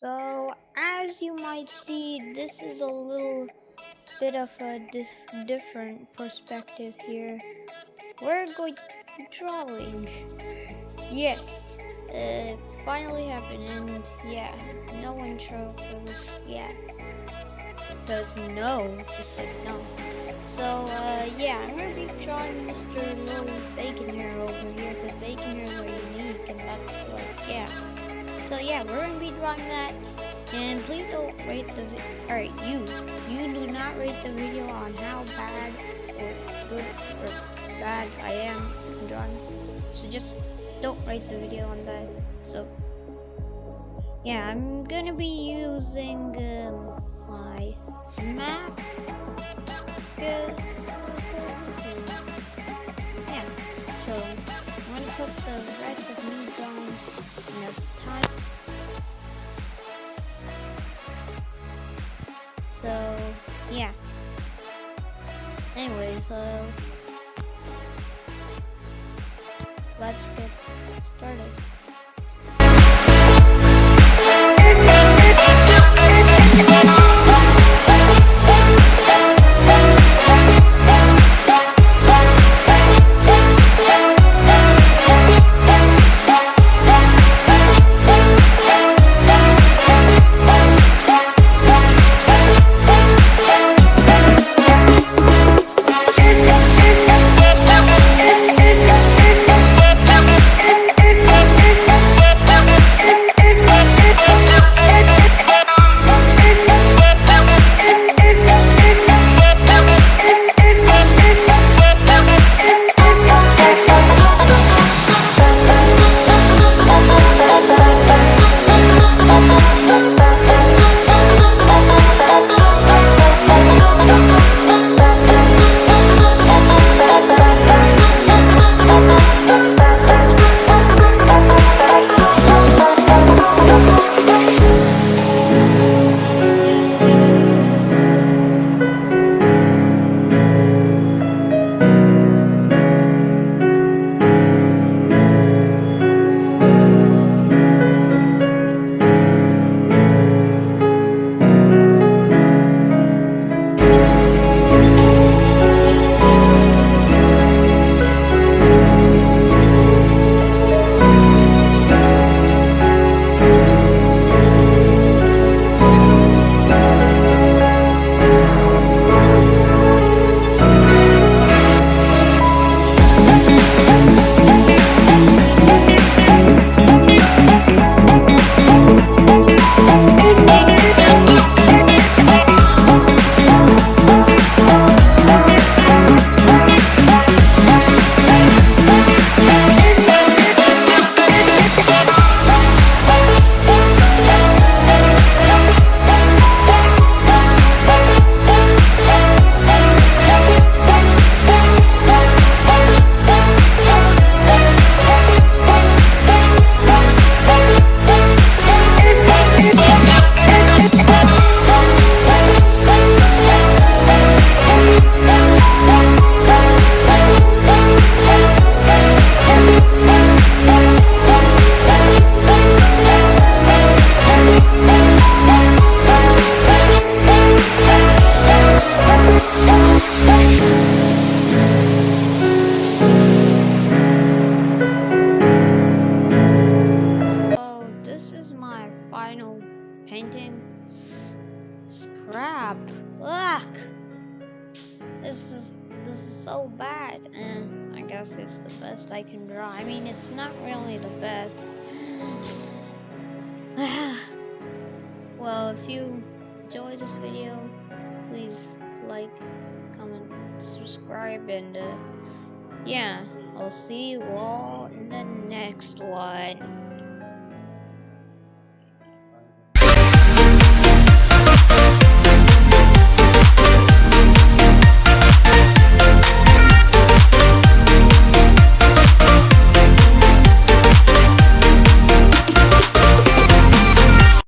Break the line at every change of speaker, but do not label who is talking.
So, as you might see, this is a little bit of a different perspective here. We're going to be drawing. Yes, it finally happened, and yeah, no intro for this yet. Because no, just like no. So, uh, yeah, I'm gonna be drawing Mr. Little Bacon here over here, because bacon unique, and that's like, yeah. So yeah, we're gonna be drawing that. And please don't rate the. Alright, you. You do not rate the video on how bad or good or bad I am drawing. So just don't rate the video on that. So yeah, I'm gonna be using um, my map. Cause yeah, so I'm gonna put the rest of So yeah. Anyways, uh, let's get painting. Scrap. Look! This is this is so bad, and I guess it's the best I can draw. I mean, it's not really the best. well, if you enjoyed this video, please like, comment, subscribe, and uh, yeah, I'll see you all in the next one.